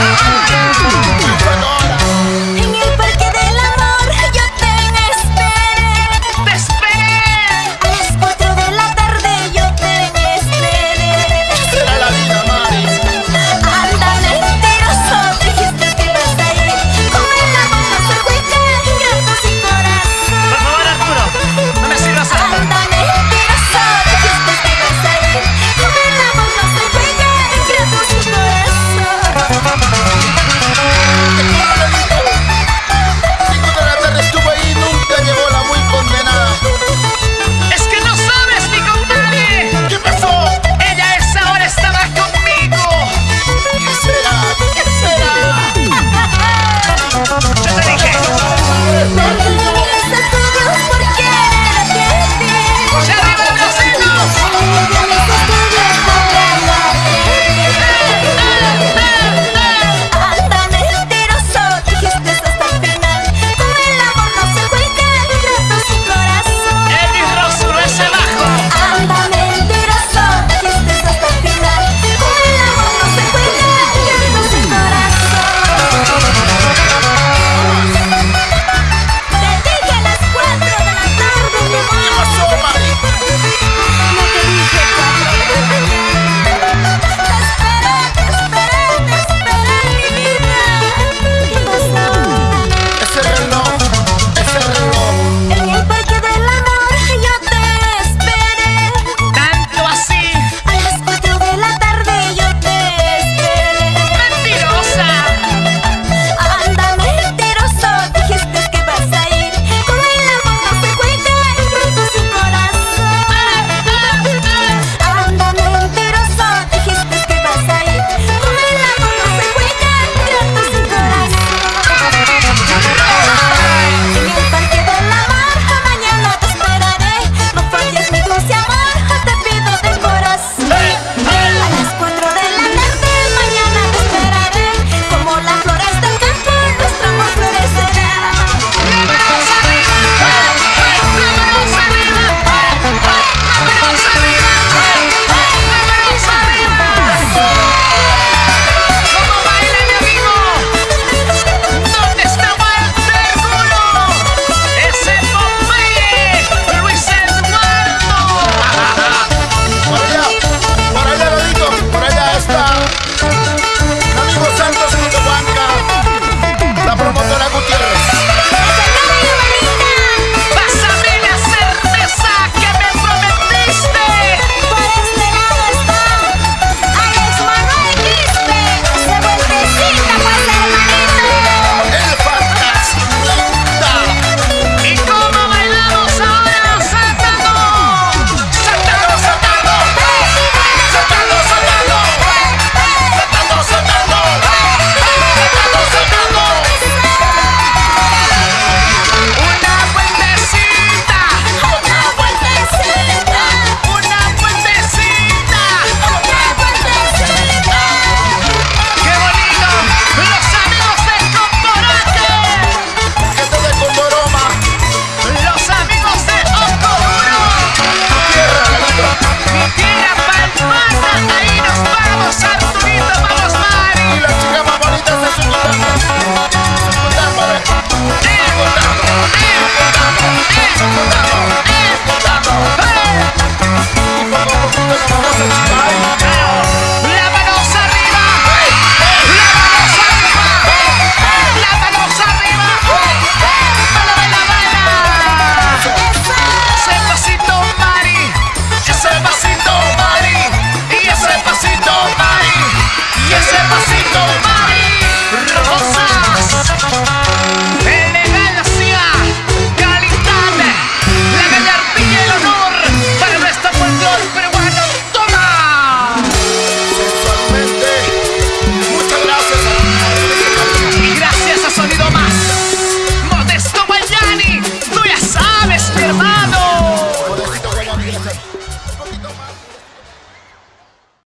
ah, ah,